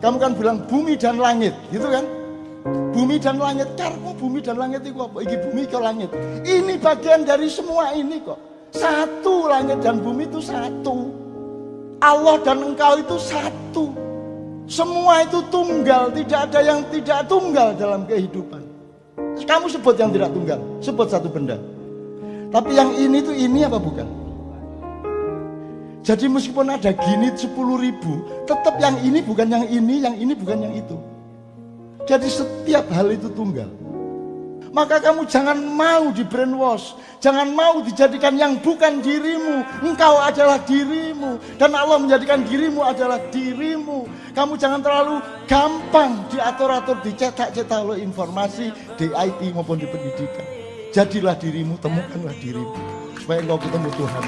Kamu kan bilang bumi dan langit, gitu kan? Bumi dan langit, karena bumi dan langit itu apa? Iki bumi ke langit. Ini bagian dari semua ini kok. Satu langit dan bumi itu satu. Allah dan engkau itu satu. Semua itu tunggal, tidak ada yang tidak tunggal dalam kehidupan. Kamu sebut yang tidak tunggal, sebut satu benda. Tapi yang ini tuh ini apa bukan? Jadi meskipun ada gini 10 ribu, tetap yang ini bukan yang ini, yang ini bukan yang itu. Jadi setiap hal itu tunggal. Maka kamu jangan mau di brainwash, jangan mau dijadikan yang bukan dirimu. Engkau adalah dirimu dan Allah menjadikan dirimu adalah dirimu. Kamu jangan terlalu gampang diatur-atur, dicetak-cetak oleh informasi di IT maupun di pendidikan. Jadilah dirimu, temukanlah dirimu supaya engkau ketemu Tuhan.